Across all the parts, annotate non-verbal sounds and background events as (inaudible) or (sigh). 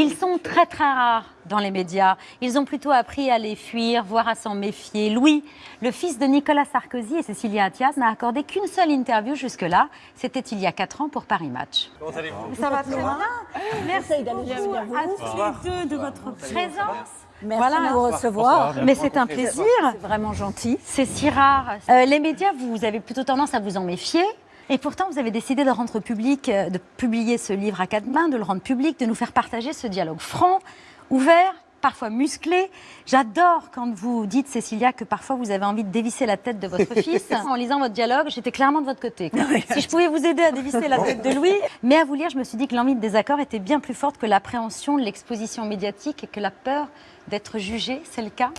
Ils sont très très rares dans les médias. Ils ont plutôt appris à les fuir, voire à s'en méfier. Louis, le fils de Nicolas Sarkozy et Cécilia Attias, n'a accordé qu'une seule interview jusque-là. C'était il y a 4 ans pour Paris Match. Comment allez-vous Ça va très bien. Merci beaucoup à tous les deux de votre présence. Merci de vous recevoir. Mais c'est un plaisir. C'est vraiment gentil. C'est si rare. Euh, les médias, vous avez plutôt tendance à vous en méfier. Et pourtant, vous avez décidé de rendre public, euh, de publier ce livre à quatre mains, de le rendre public, de nous faire partager ce dialogue franc, ouvert, parfois musclé. J'adore quand vous dites, Cécilia, que parfois vous avez envie de dévisser la tête de votre (laughs) fils. En lisant votre dialogue, j'étais clairement de votre côté. Si je pouvais vous aider à dévisser la tête de Louis. Mais à vous lire, je me suis dit que l'envie de désaccord était bien plus forte que l'appréhension de l'exposition médiatique et que la peur d'être jugé. C'est le cas?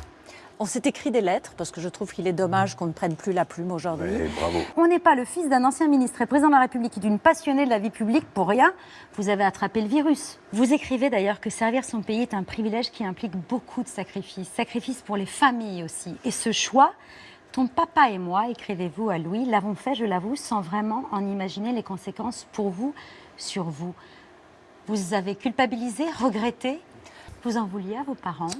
On s'est écrit des lettres parce que je trouve qu'il est dommage qu'on ne prenne plus la plume aujourd'hui. Bravo. On n'est pas le fils d'un ancien ministre et président de la République et d'une passionnée de la vie publique pour rien. Vous avez attrapé le virus. Vous écrivez d'ailleurs que servir son pays est un privilège qui implique beaucoup de sacrifices. Sacrifices pour les familles aussi. Et ce choix, ton papa et moi, écrivez-vous à Louis, l'avons fait, je l'avoue, sans vraiment en imaginer les conséquences pour vous, sur vous. Vous avez culpabilisé, regretté, vous en vouliez à vos parents.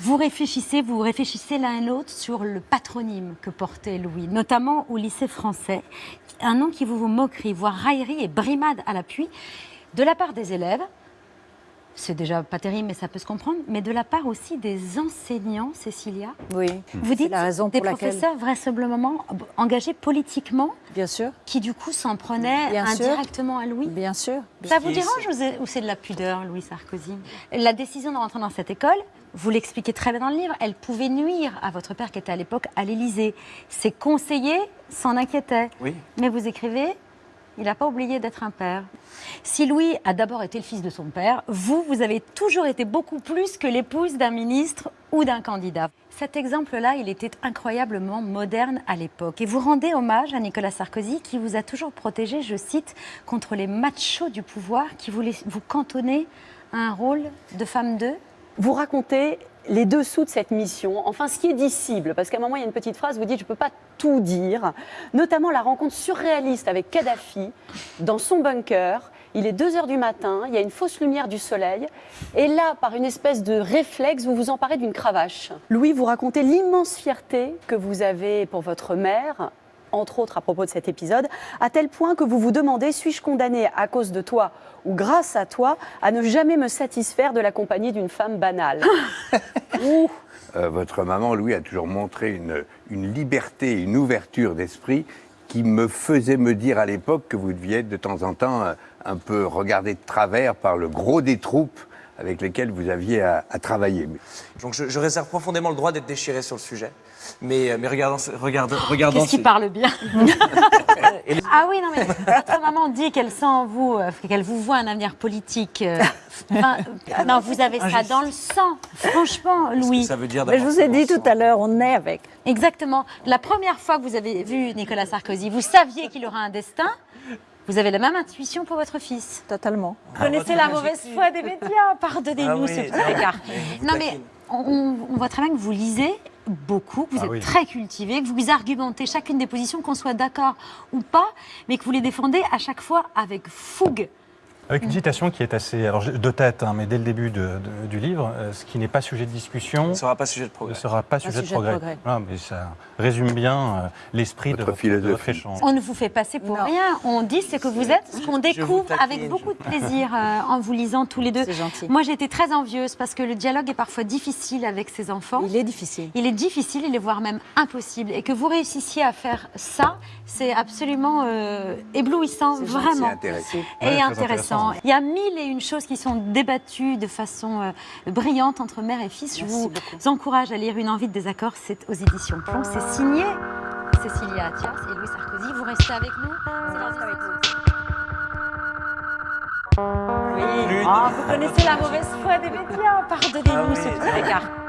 Vous réfléchissez, vous réfléchissez l'un et l'autre sur le patronyme que portait Louis, notamment au lycée français. Un nom qui vous vous moquerie, voire raillerie et brimade à l'appui, de la part des élèves. C'est déjà pas terrible, mais ça peut se comprendre. Mais de la part aussi des enseignants, Cécilia. Oui. Vous dites la raison des pour laquelle- professeurs vraisemblablement engagés politiquement, Bien sûr, qui du coup s'en prenaient Bien sûr. indirectement à Louis. bien sûr. Ça vous dérange ou c'est- ou c'est de la pudeur, Louis Sarkozy? La décision de rentrer dans cette école, vous l'expliquez très bien dans le livre, elle pouvait nuire à votre père qui était à l'époque à l'Élysée. Ses conseillers s'en inquiétaient. Oui. Mais vous écrivez, il n'a pas oublié d'être un père. Si Louis a d'abord été le fils de son père, vous, vous avez toujours été beaucoup plus que l'épouse d'un ministre ou d'un candidat. Cet exemple-là, il était incroyablement moderne à l'époque. Et vous rendez hommage à Nicolas Sarkozy qui vous a toujours protégé, je cite, contre les machos du pouvoir qui voulaient vous cantonner à un rôle de femme d'eux. vous racontez les dessous de cette mission, enfin ce qui est dissible, parce qu'à un moment il y a une petite phrase, vous dites je ne peux pas tout dire, notamment la rencontre surréaliste avec Kadhafi dans son bunker. Il est 2 heures du matin, il y a une fausse lumière du soleil, et là, par une espèce de réflexe, vous vous emparez d'une cravache. Louis, vous racontez l'immense fierté que vous avez pour votre mère, entre autres à propos de cet épisode, à tel point que vous vous demandez suis-je condamné à cause de toi ou grâce à toi à ne jamais me satisfaire de la compagnie d'une femme banale (laughs) Ouh. Euh, votre maman, Louis, a toujours montré une, une liberté, une ouverture d'esprit qui me faisait me dire à l'époque que vous deviez être de temps en temps euh, un peu regardé de travers par le gros des troupes avec lesquelles vous aviez à, à travailler. Donc je, je réserve profondément le droit d'être déchiré sur le sujet. Mais, euh, mais regardons, ce- regardons, regardons Qu'est-ce qui ce- parle bien (laughs) les- Ah oui, non, mais votre maman dit qu'elle sent en vous, euh, qu'elle vous voit un avenir politique. euh, (laughs) enfin, non, vous avez ça dans le sang, franchement, que Louis. ça veut dire Mais je vous ai dit tout à l'heure, on est avec. Exactement. La première fois que vous avez vu Nicolas Sarkozy, vous saviez qu'il aura un destin. Vous avez la même intuition pour votre fils. Totalement. Vous connaissez la mauvaise foi des médias. Pardonnez-nous Ah ce oui, petit écart. je vous Non, mais. On, voit très bien que vous lisez beaucoup, que vous Ah êtes oui. très cultivé, que vous argumentez chacune des positions, qu'on soit d'accord ou pas, mais que vous les défendez à chaque fois avec fougue. Avec une citation qui est assez, alors de tête, hein, mais dès le début de- de- du livre, euh, ce qui n'est pas sujet de discussion Ce ne sera pas sujet de ne progrès. sera pas sujet, sujet de de progrès. mais ça résume bien euh, l'esprit de Votre échange. On ne vous fait passer pour Non. rien. On dit ce que vous êtes, ce qu'on découvre taquine, avec je beaucoup de plaisir euh, en vous lisant tous les deux. C'est gentil. Moi, j'ai été très envieuse parce que le dialogue est parfois difficile avec ses enfants. Il est difficile. Il est difficile, il est voire même impossible. Et que vous réussissiez à faire ça, c'est absolument euh, éblouissant, c'est vraiment. intéressant. Et Ouais, intéressant. Intéressant. Il y a mille et une choses qui sont débattues de façon euh, brillante entre mère et fils. Je vous beaucoup. encourage à lire Une envie de désaccord. C'est aux éditions Plomb. C'est signé Cécilia Attias et Louis Sarkozy. Vous restez avec nous C'est avec Oui. Ah, vous connaissez la mauvaise foi des médias. Pardonnez-nous Ah oui, ce petit écart.